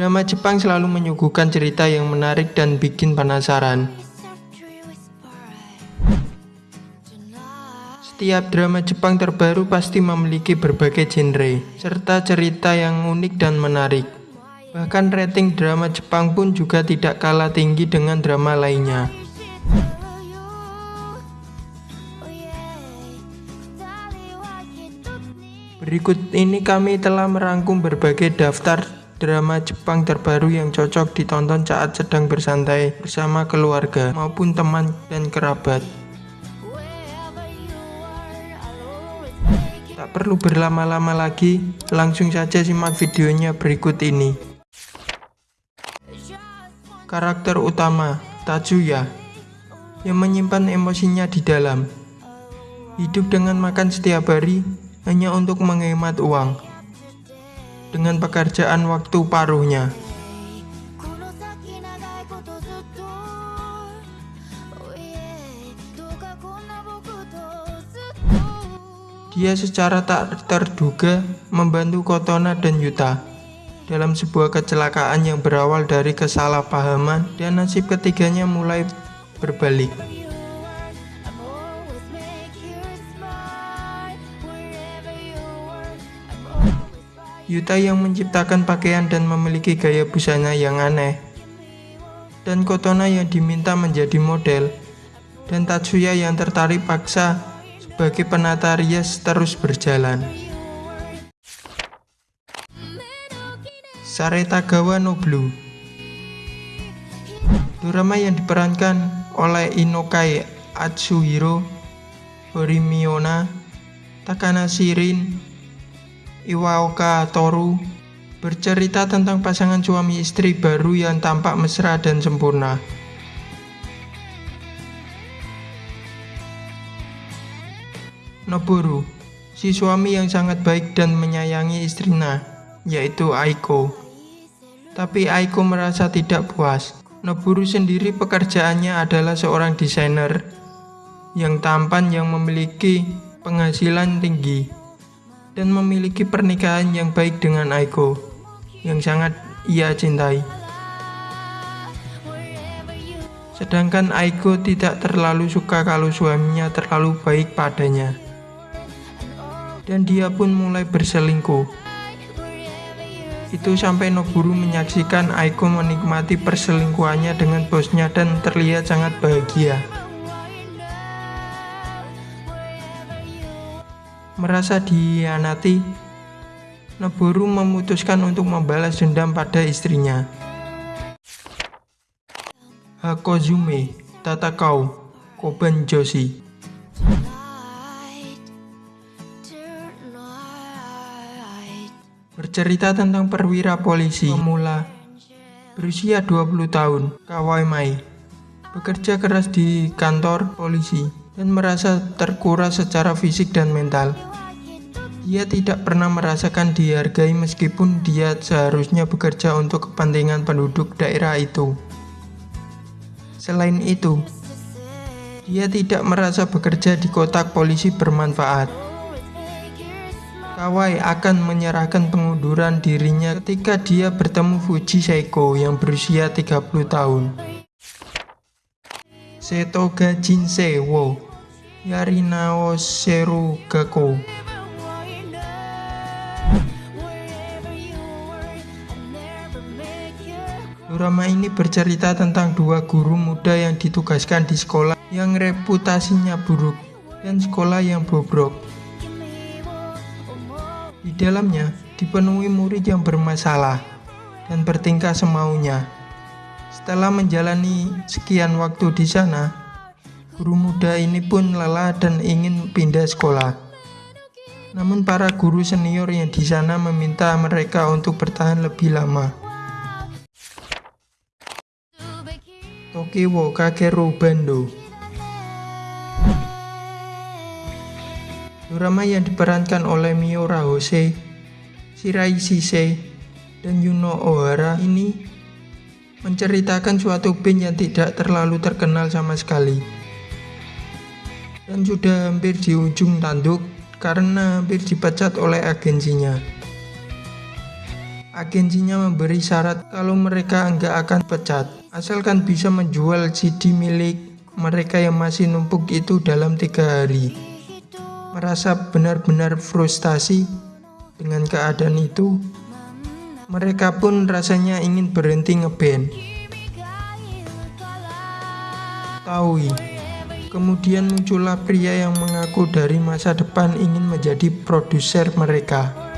Drama Jepang selalu menyuguhkan cerita yang menarik dan bikin penasaran. Setiap drama Jepang terbaru pasti memiliki berbagai genre, serta cerita yang unik dan menarik. Bahkan rating drama Jepang pun juga tidak kalah tinggi dengan drama lainnya. Berikut ini kami telah merangkum berbagai daftar drama Jepang terbaru yang cocok ditonton saat sedang bersantai bersama keluarga maupun teman dan kerabat. Tak perlu berlama-lama lagi, langsung saja simak videonya berikut ini. Karakter utama, Tatsuya, yang menyimpan emosinya di dalam. Hidup dengan makan setiap hari hanya untuk menghemat uang dengan pekerjaan waktu paruhnya. Dia secara tak terduga membantu Kotona dan Yuta dalam sebuah kecelakaan yang berawal dari kesalahpahaman dan nasib ketiganya mulai berbalik. Yuta yang menciptakan pakaian dan memiliki gaya busana yang aneh. Dan Kotona yang diminta menjadi model. Dan Tatsuya yang tertarik paksa sebagai penata rias terus berjalan. Saretagawa no Blue Drama yang diperankan oleh Inokai Atsuhiro, Horimiona, Takana Shirin, Iwaoka Toru bercerita tentang pasangan suami istri baru yang tampak mesra dan sempurna. Noboru, si suami yang sangat baik dan menyayangi istrinya, yaitu Aiko. Tapi Aiko merasa tidak puas. Noboru sendiri pekerjaannya adalah seorang desainer yang tampan yang memiliki penghasilan tinggi dan memiliki pernikahan yang baik dengan Aiko yang sangat ia cintai. Sedangkan Aiko tidak terlalu suka kalau suaminya terlalu baik padanya. Dan dia pun mulai berselingkuh. Itu sampai Noburu menyaksikan Aiko menikmati perselingkuhannya dengan bosnya dan terlihat sangat bahagia. Merasa dihianati, Noboru memutuskan untuk membalas dendam pada istrinya. Hakozume Tatakau Koban Joshi Bercerita tentang perwira polisi pemula berusia 20 tahun, Kawai Mai, bekerja keras di kantor polisi dan merasa terkuras secara fisik dan mental. Dia tidak pernah merasakan dihargai meskipun dia seharusnya bekerja untuk kepentingan penduduk daerah itu. Selain itu, dia tidak merasa bekerja di kotak polisi bermanfaat. Kawai akan menyerahkan pengunduran dirinya ketika dia bertemu Fuji Seiko yang berusia 30 tahun. Setoga Jinsei wo Yarinao Seru Gako Drama ini bercerita tentang dua guru muda yang ditugaskan di sekolah yang reputasinya buruk dan sekolah yang bobrok. Di dalamnya dipenuhi murid yang bermasalah dan bertingkah semaunya. Setelah menjalani sekian waktu di sana, guru muda ini pun lelah dan ingin pindah sekolah. Namun para guru senior yang di sana meminta mereka untuk bertahan lebih lama. Tokiwo Kakeru Bando Drama yang diperankan oleh Miura Hose, Shirai Shise, dan Yuno Ohara ini menceritakan suatu band yang tidak terlalu terkenal sama sekali. Dan sudah hampir di ujung tanduk karena hampir dipecat oleh agensinya. Agensinya memberi syarat kalau mereka nggak akan pecat, asalkan bisa menjual CD milik mereka yang masih numpuk itu dalam tiga hari. Merasa benar-benar frustasi dengan keadaan itu, mereka pun rasanya ingin berhenti ngeband. Taui. Kemudian muncullah pria yang mengaku dari masa depan ingin menjadi produser mereka.